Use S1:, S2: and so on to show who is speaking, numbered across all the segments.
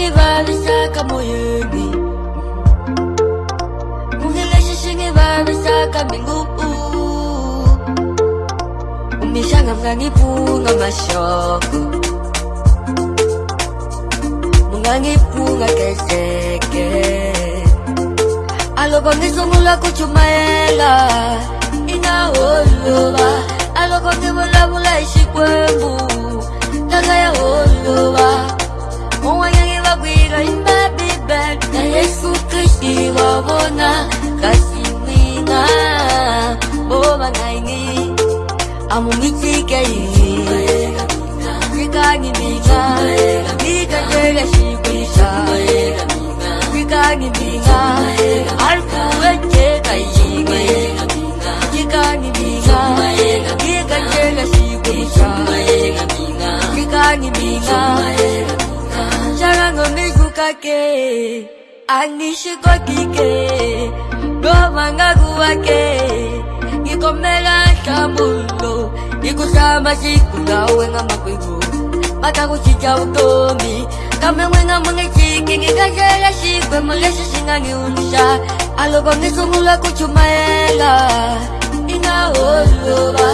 S1: ngivalisaka moyeni kuhi lexi xi ngi valisaka mbingupu umixanga mi nga ngi pfunga maxoko mi nga ngi pfunga keseke aloko ngi sungula ku chumayela i na holova aloko ngi vulavula hi xikwembu bona kasi mwinga boba naingi amumitikei kwikangi minga mikatwega sikwisha kwikangi minga alkuwekeka yingi kwikangi minga mikatwega sikwisha kwikangi minga sharangomikukake anishikokike gomanga guwake gikomela shamulo gikusama siku nawe nga makwego makakuchicha utomi kamemwenga mwengechiki ngikashela shikwe mulesha shingangiunisha aloko ngisungula kuchumayela inaoloba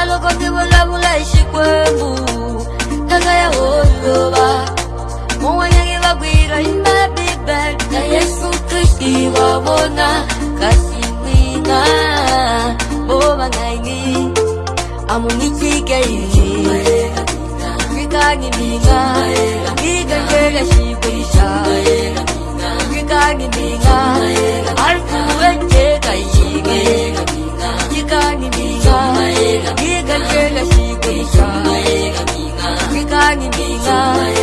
S1: aloko ngivulavula ishikwe bona kasi mwina bobangaini amunikikeii kikangi mina kikangeka sikwisha kikangi mina alkuwenjeka yike kikangi mina kikangeka sikwisha kikangi mina